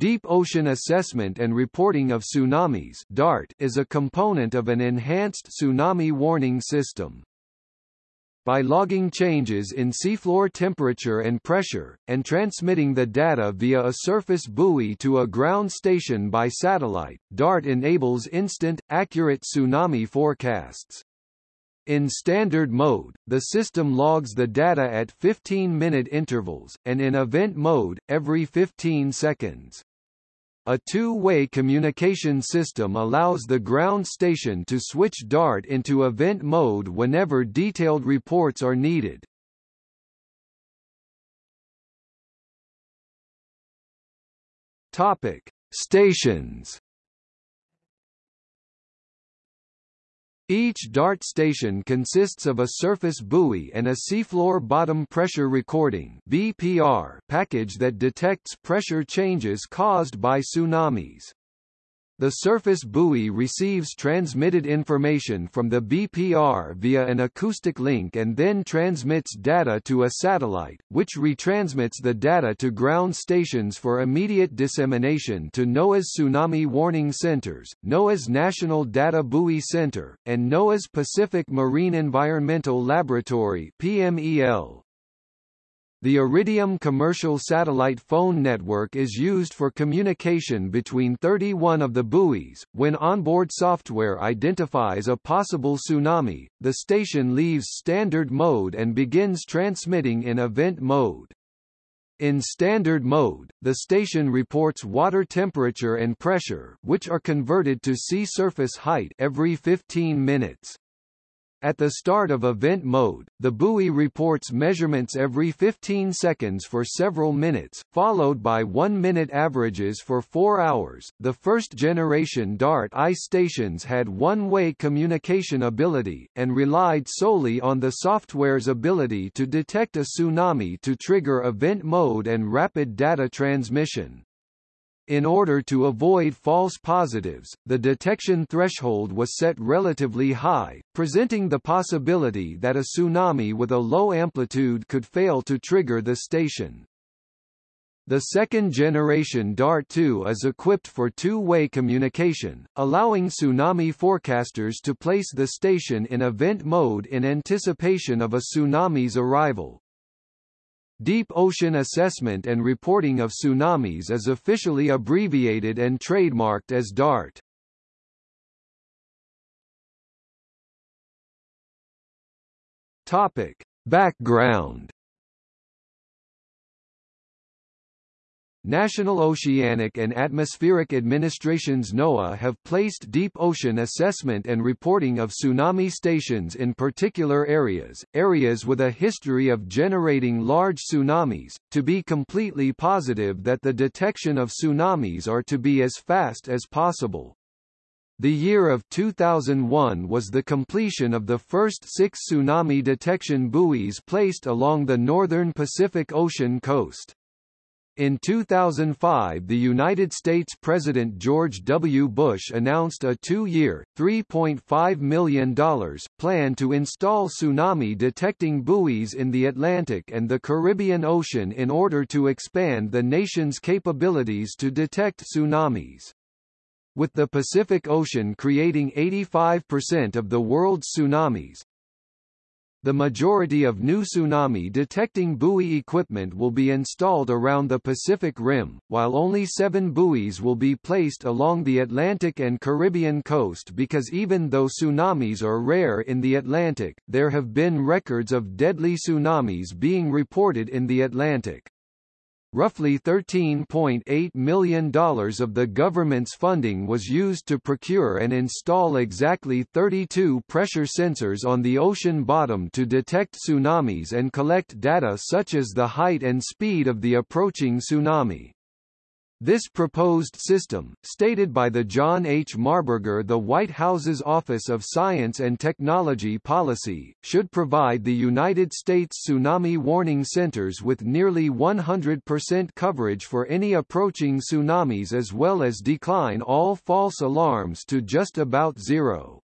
Deep Ocean Assessment and Reporting of Tsunamis DART is a component of an enhanced tsunami warning system. By logging changes in seafloor temperature and pressure, and transmitting the data via a surface buoy to a ground station by satellite, DART enables instant, accurate tsunami forecasts. In standard mode, the system logs the data at 15-minute intervals, and in event mode, every 15 seconds. A two-way communication system allows the ground station to switch DART into event mode whenever detailed reports are needed. Topic: Stations Each DART station consists of a surface buoy and a seafloor bottom pressure recording (BPR) package that detects pressure changes caused by tsunamis. The surface buoy receives transmitted information from the BPR via an acoustic link and then transmits data to a satellite, which retransmits the data to ground stations for immediate dissemination to NOAA's Tsunami Warning Centers, NOAA's National Data Buoy Center, and NOAA's Pacific Marine Environmental Laboratory PMEL. The Iridium commercial satellite phone network is used for communication between 31 of the buoys. When onboard software identifies a possible tsunami, the station leaves standard mode and begins transmitting in event mode. In standard mode, the station reports water temperature and pressure, which are converted to sea surface height every 15 minutes. At the start of event mode, the buoy reports measurements every 15 seconds for several minutes, followed by 1-minute averages for 4 hours. The first generation DART ice stations had one-way communication ability, and relied solely on the software's ability to detect a tsunami to trigger event mode and rapid data transmission. In order to avoid false positives, the detection threshold was set relatively high, presenting the possibility that a tsunami with a low amplitude could fail to trigger the station. The second-generation DART-2 is equipped for two-way communication, allowing tsunami forecasters to place the station in event mode in anticipation of a tsunami's arrival. Deep Ocean Assessment and Reporting of Tsunamis is officially abbreviated and trademarked as DART. Topic. Background National Oceanic and Atmospheric Administrations NOAA have placed deep ocean assessment and reporting of tsunami stations in particular areas, areas with a history of generating large tsunamis, to be completely positive that the detection of tsunamis are to be as fast as possible. The year of 2001 was the completion of the first six tsunami detection buoys placed along the northern Pacific Ocean coast. In 2005 the United States President George W. Bush announced a two-year, $3.5 million, plan to install tsunami-detecting buoys in the Atlantic and the Caribbean Ocean in order to expand the nation's capabilities to detect tsunamis. With the Pacific Ocean creating 85% of the world's tsunamis, the majority of new tsunami-detecting buoy equipment will be installed around the Pacific Rim, while only seven buoys will be placed along the Atlantic and Caribbean coast because even though tsunamis are rare in the Atlantic, there have been records of deadly tsunamis being reported in the Atlantic. Roughly $13.8 million of the government's funding was used to procure and install exactly 32 pressure sensors on the ocean bottom to detect tsunamis and collect data such as the height and speed of the approaching tsunami. This proposed system, stated by the John H. Marburger the White House's Office of Science and Technology Policy, should provide the United States Tsunami Warning Centers with nearly 100% coverage for any approaching tsunamis as well as decline all false alarms to just about zero.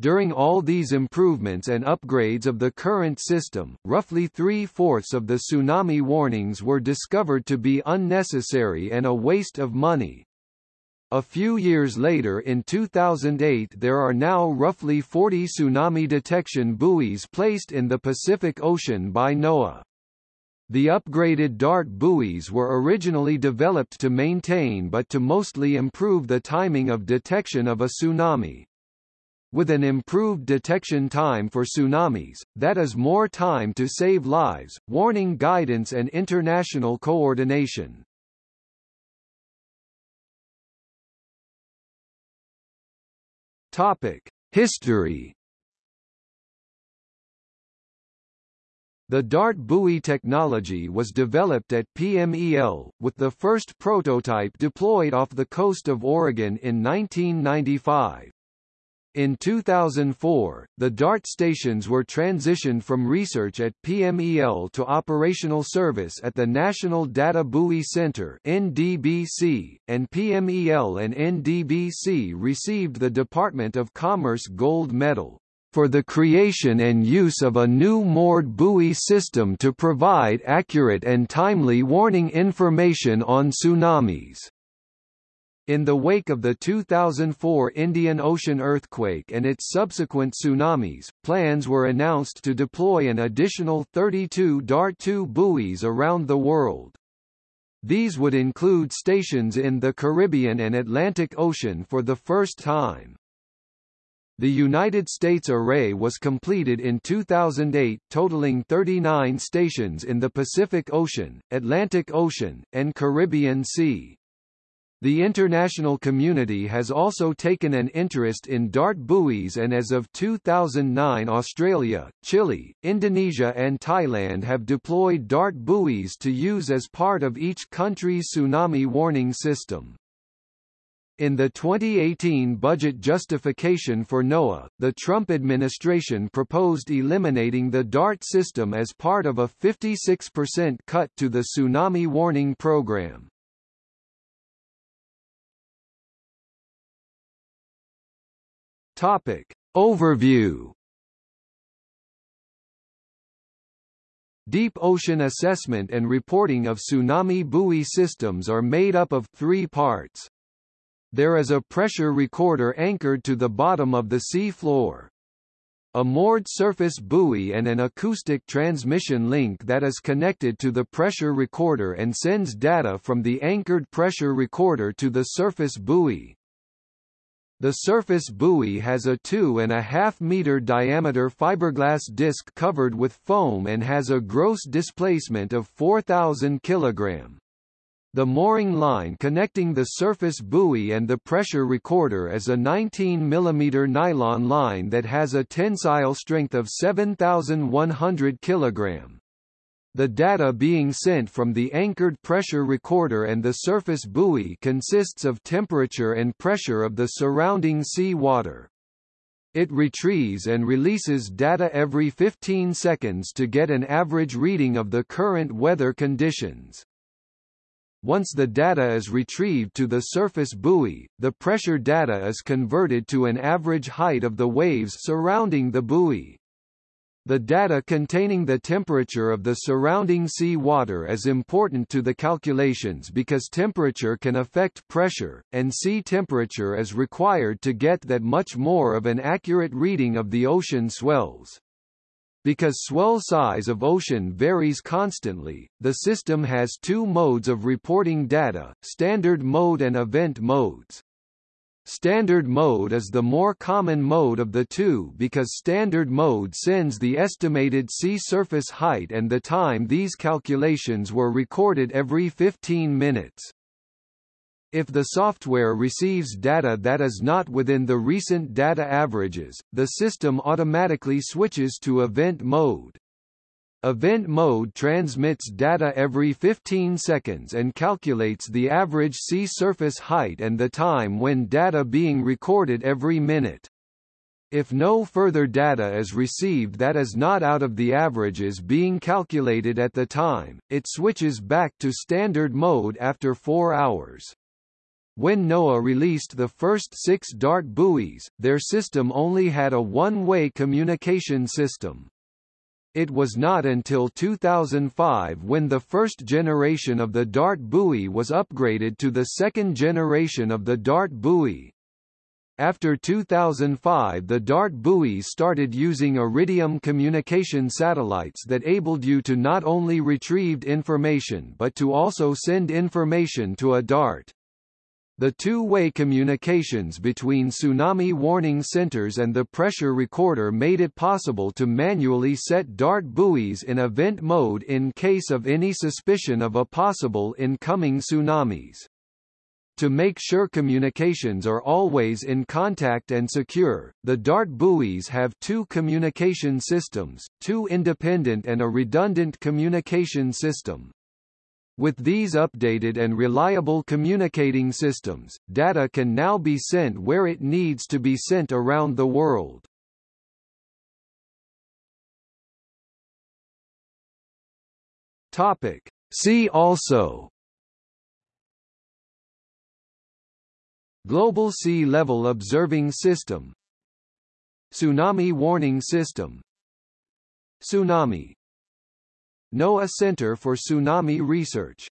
During all these improvements and upgrades of the current system, roughly three-fourths of the tsunami warnings were discovered to be unnecessary and a waste of money. A few years later in 2008 there are now roughly 40 tsunami detection buoys placed in the Pacific Ocean by NOAA. The upgraded DART buoys were originally developed to maintain but to mostly improve the timing of detection of a tsunami. With an improved detection time for tsunamis, that is more time to save lives, warning guidance and international coordination. Topic: History The DART buoy technology was developed at PMEL, with the first prototype deployed off the coast of Oregon in 1995. In 2004, the DART stations were transitioned from research at PMEL to operational service at the National Data Buoy Center NDBC, and PMEL and NDBC received the Department of Commerce Gold Medal for the creation and use of a new moored buoy system to provide accurate and timely warning information on tsunamis. In the wake of the 2004 Indian Ocean earthquake and its subsequent tsunamis, plans were announced to deploy an additional 32 DART-2 buoys around the world. These would include stations in the Caribbean and Atlantic Ocean for the first time. The United States array was completed in 2008 totaling 39 stations in the Pacific Ocean, Atlantic Ocean, and Caribbean Sea. The international community has also taken an interest in DART buoys and as of 2009 Australia, Chile, Indonesia and Thailand have deployed DART buoys to use as part of each country's tsunami warning system. In the 2018 budget justification for NOAA, the Trump administration proposed eliminating the DART system as part of a 56% cut to the tsunami warning program. Topic. Overview Deep ocean assessment and reporting of tsunami buoy systems are made up of three parts. There is a pressure recorder anchored to the bottom of the sea floor. A moored surface buoy and an acoustic transmission link that is connected to the pressure recorder and sends data from the anchored pressure recorder to the surface buoy. The surface buoy has a 2.5 meter diameter fiberglass disc covered with foam and has a gross displacement of 4,000 kg. The mooring line connecting the surface buoy and the pressure recorder is a 19 mm nylon line that has a tensile strength of 7,100 kg. The data being sent from the anchored pressure recorder and the surface buoy consists of temperature and pressure of the surrounding sea water. It retrieves and releases data every 15 seconds to get an average reading of the current weather conditions. Once the data is retrieved to the surface buoy, the pressure data is converted to an average height of the waves surrounding the buoy. The data containing the temperature of the surrounding sea water is important to the calculations because temperature can affect pressure, and sea temperature is required to get that much more of an accurate reading of the ocean swells. Because swell size of ocean varies constantly, the system has two modes of reporting data, standard mode and event modes. Standard mode is the more common mode of the two because standard mode sends the estimated sea surface height and the time these calculations were recorded every 15 minutes. If the software receives data that is not within the recent data averages, the system automatically switches to event mode. Event mode transmits data every 15 seconds and calculates the average sea surface height and the time when data being recorded every minute. If no further data is received that is not out of the averages being calculated at the time, it switches back to standard mode after 4 hours. When NOAA released the first six DART buoys, their system only had a one-way communication system. It was not until 2005 when the first generation of the DART buoy was upgraded to the second generation of the DART buoy. After 2005 the DART buoys started using Iridium communication satellites that abled you to not only retrieved information but to also send information to a DART. The two-way communications between tsunami warning centers and the pressure recorder made it possible to manually set DART buoys in event mode in case of any suspicion of a possible incoming tsunamis. To make sure communications are always in contact and secure, the DART buoys have two communication systems, two independent and a redundant communication system. With these updated and reliable communicating systems, data can now be sent where it needs to be sent around the world. Topic. See also Global Sea Level Observing System Tsunami Warning System Tsunami NOAA Center for Tsunami Research